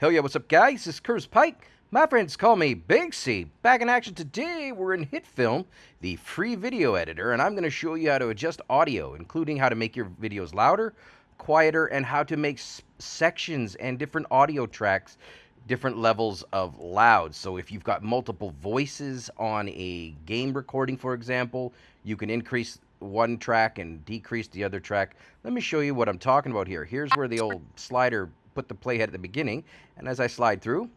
Hell yeah, what's up, guys? This is Curtis Pike. My friends call me Big C. Back in action today, we're in HitFilm, the free video editor, and I'm going to show you how to adjust audio, including how to make your videos louder, quieter, and how to make sections and different audio tracks different levels of loud. So if you've got multiple voices on a game recording, for example, you can increase one track and decrease the other track. Let me show you what I'm talking about here. Here's where the old slider put the playhead at the beginning, and as I slide through,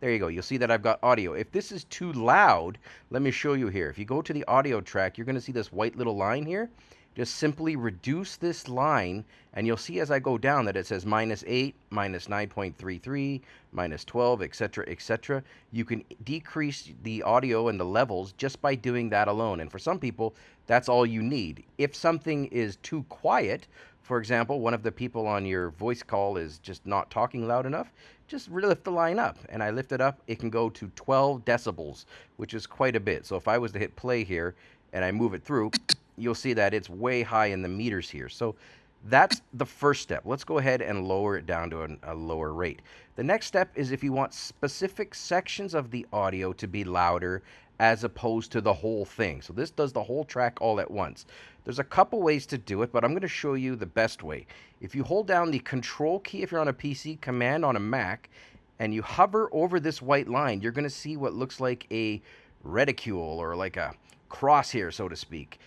there you go. You'll see that I've got audio. If this is too loud, let me show you here. If you go to the audio track, you're going to see this white little line here. Just simply reduce this line, and you'll see as I go down that it says minus 8, minus 9.33, minus 12, etc., etc. You can decrease the audio and the levels just by doing that alone. And for some people, that's all you need. If something is too quiet, for example, one of the people on your voice call is just not talking loud enough, just lift the line up. And I lift it up, it can go to 12 decibels, which is quite a bit. So if I was to hit play here and I move it through, you'll see that it's way high in the meters here. So that's the first step. Let's go ahead and lower it down to a, a, lower rate. The next step is if you want specific sections of the audio to be louder as opposed to the whole thing. So this does the whole track all at once. There's a couple ways to do it, but I'm going to show you the best way. If you hold down the control key if you're on a PC, command on a Mac, and you hover over this white line, you're going to see what looks like a reticule or like a crosshair, so to speak.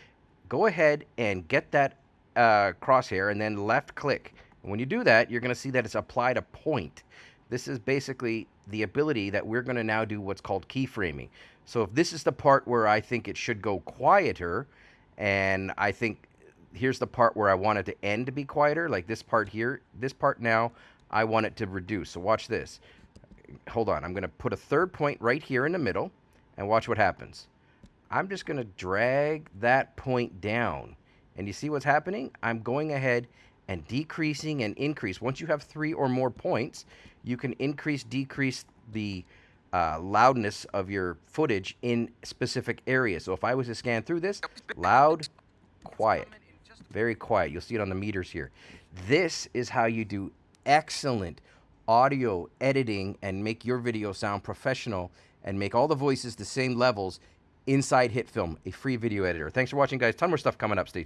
Go ahead and get that uh, crosshair and then left click. And when you do that, you're going to see that it's applied a point. This is basically the ability that we're going to now do what's called keyframing. So if this is the part where I think it should go quieter, and I think here's the part where I want it to end to be quieter, like this part here, this part now, I want it to reduce. So watch this. Hold on, I'm going to put a third point right here in the middle, and watch what happens. I'm just going to drag that point down. And you see what's happening? I'm going ahead and decreasing and increase. Once you have three or more points, you can increase, decrease the uh, loudness of your footage in specific areas. So if I was to scan through this, loud, quiet, very quiet. You'll see it on the meters here. This is how you do excellent audio editing and make your video sound professional and make all the voices the same levels inside HitFilm, a free video editor. Thanks for watching, guys. Ton more stuff coming up. Stay tuned.